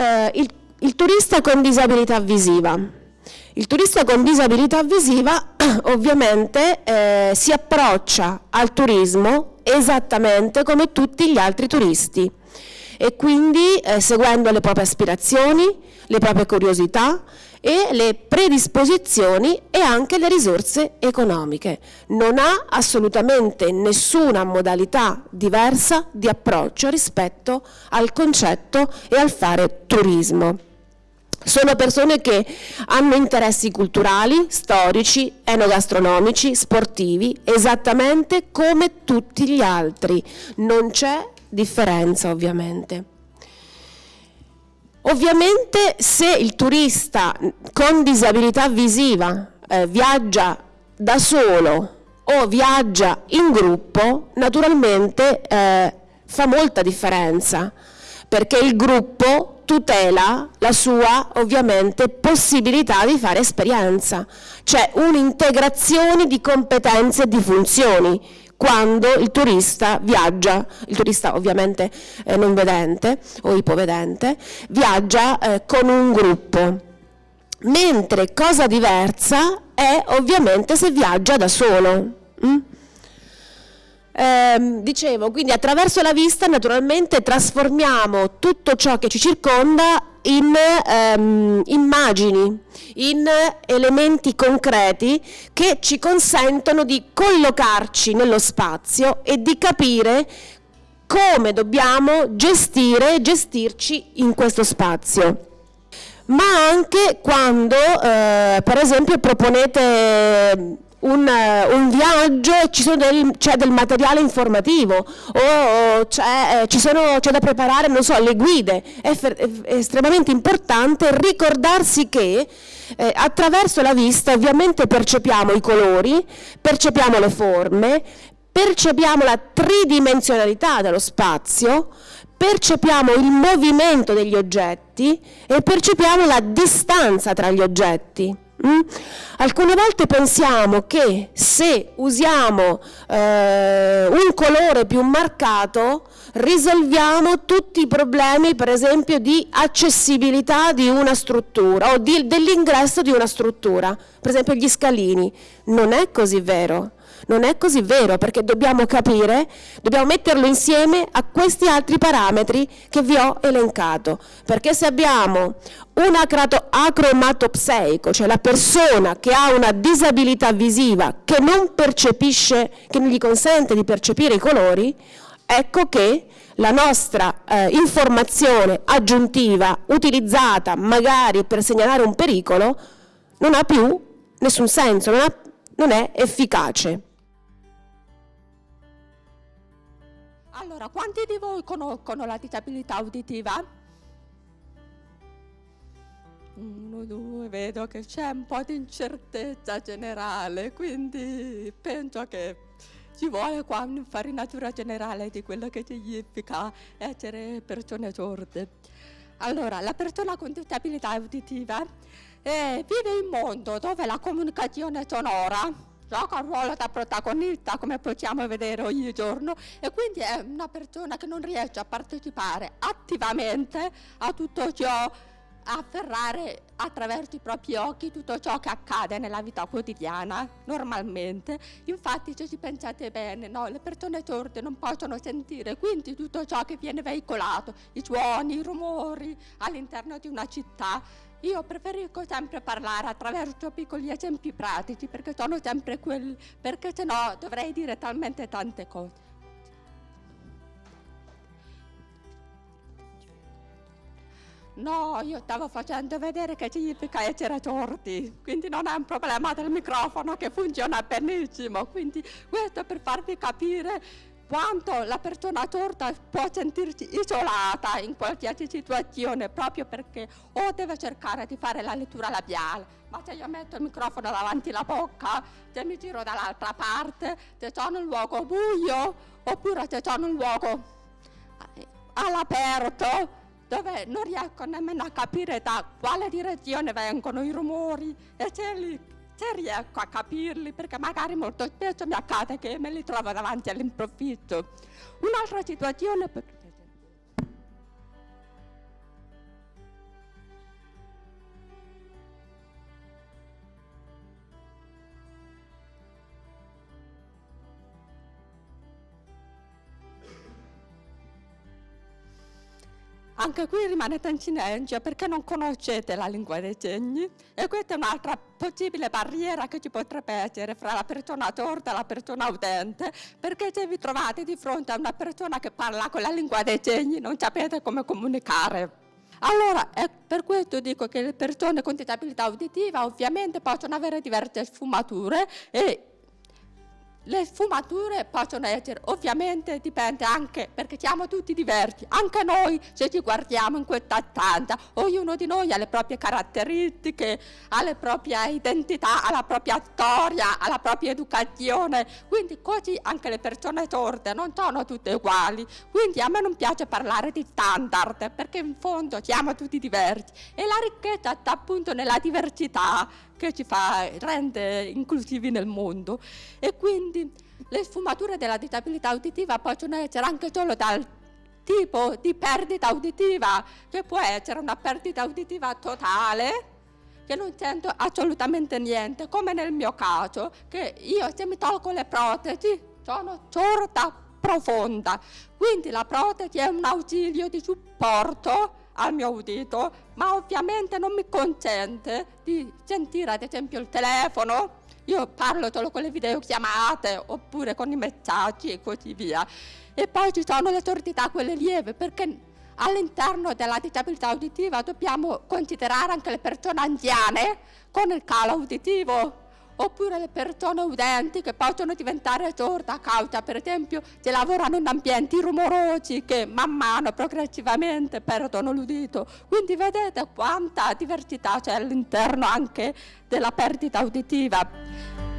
Eh, il, il turista con disabilità visiva. Il turista con disabilità visiva ovviamente eh, si approccia al turismo esattamente come tutti gli altri turisti e quindi eh, seguendo le proprie aspirazioni, le proprie curiosità e le predisposizioni e anche le risorse economiche. Non ha assolutamente nessuna modalità diversa di approccio rispetto al concetto e al fare turismo. Sono persone che hanno interessi culturali, storici, enogastronomici, sportivi, esattamente come tutti gli altri. Non c'è differenza ovviamente. Ovviamente se il turista con disabilità visiva eh, viaggia da solo o viaggia in gruppo, naturalmente eh, fa molta differenza, perché il gruppo tutela la sua ovviamente possibilità di fare esperienza, cioè un'integrazione di competenze e di funzioni quando il turista viaggia, il turista ovviamente eh, non vedente o ipovedente, viaggia eh, con un gruppo. Mentre cosa diversa è ovviamente se viaggia da solo. Mm? Eh, dicevo, quindi attraverso la vista naturalmente trasformiamo tutto ciò che ci circonda in ehm, immagini, in elementi concreti che ci consentono di collocarci nello spazio e di capire come dobbiamo gestire e gestirci in questo spazio. Ma anche quando eh, per esempio proponete un, un, viaggio c'è del, del, materiale informativo o c'è, da preparare non so, le guide, è, è, estremamente importante ricordarsi che eh, attraverso la vista ovviamente percepiamo i colori, percepiamo le forme, percepiamo la tridimensionalità dello spazio, percepiamo il movimento degli oggetti e percepiamo la distanza tra gli oggetti. Mm? Alcune volte pensiamo che se usiamo eh, un colore più marcato risolviamo tutti i problemi per esempio di accessibilità di una struttura o dell'ingresso di una struttura, per esempio gli scalini. Non è così vero. Non è così vero perché dobbiamo capire, dobbiamo metterlo insieme a questi altri parametri che vi ho elencato. Perché se abbiamo un acromatopseico, cioè la persona che ha una disabilità visiva che non percepisce, che non gli consente di percepire i colori, ecco che la nostra eh, informazione aggiuntiva utilizzata magari per segnalare un pericolo non ha più nessun senso, non, ha, non è efficace. Allora, quanti di voi conoscono la disabilità uditiva? Uno, due, vedo che c'è un po' di incertezza generale, quindi penso che ci vuole qua un'infarinatura generale di quello che significa essere persone sorde. Allora, la persona con disabilità uditiva eh, vive in un mondo dove la comunicazione sonora gioca un ruolo da protagonista come possiamo vedere ogni giorno e quindi è una persona che non riesce a partecipare attivamente a tutto ciò afferrare attraverso i propri occhi tutto ciò che accade nella vita quotidiana, normalmente. Infatti, se ci pensate bene, no, le persone sorde non possono sentire, quindi tutto ciò che viene veicolato, i suoni, i rumori all'interno di una città, io preferisco sempre parlare attraverso piccoli esempi pratici perché sono sempre quelli, perché se no dovrei dire talmente tante cose. No, io stavo facendo vedere che significa essere sordi, quindi non è un problema del microfono che funziona benissimo, quindi questo per farvi capire quanto la persona sorda può sentirsi isolata in qualsiasi situazione proprio perché o deve cercare di fare la lettura labiale, ma se io metto il microfono davanti alla bocca, se mi giro dall'altra parte, se sono in un luogo buio oppure se sono in un luogo eh, all'aperto dove non riesco nemmeno a capire da quale direzione vengono i rumori e se li se riesco a capirli, perché magari molto spesso mi accade che me li trovo davanti all'improvviso. Un'altra situazione... Anche qui rimanete in silenzio perché non conoscete la lingua dei segni e questa è un'altra possibile barriera che ci potrebbe essere fra la persona sorda e la persona udente, perché se vi trovate di fronte a una persona che parla con la lingua dei segni non sapete come comunicare. Allora, per questo dico che le persone con disabilità uditiva ovviamente possono avere diverse sfumature e le sfumature possono essere, ovviamente dipende anche perché siamo tutti diversi, anche noi se ci guardiamo in questa stanza, ognuno di noi ha le proprie caratteristiche, ha la propria identità, ha la propria storia, ha la propria educazione, quindi così anche le persone sorde non sono tutte uguali, quindi a me non piace parlare di standard perché in fondo siamo tutti diversi. E la ricchezza sta appunto nella diversità che ci fa, rende inclusivi nel mondo. E quindi le sfumature della disabilità uditiva possono essere anche solo dal tipo di perdita uditiva, che può essere una perdita uditiva totale, che non sento assolutamente niente, come nel mio caso, che io se mi tolgo le protesi sono sorda profonda, quindi la protesi è un ausilio di supporto al mio udito, ma ovviamente non mi consente di sentire ad esempio il telefono. Io parlo solo con le videochiamate oppure con i messaggi e così via. E poi ci sono le sordità, quelle lieve, perché all'interno della disabilità uditiva dobbiamo considerare anche le persone anziane con il calo uditivo oppure le persone udenti che possono diventare sorde a causa, per esempio, se lavorano in ambienti rumorosi che man mano progressivamente perdono l'udito. Quindi vedete quanta diversità c'è all'interno anche della perdita uditiva.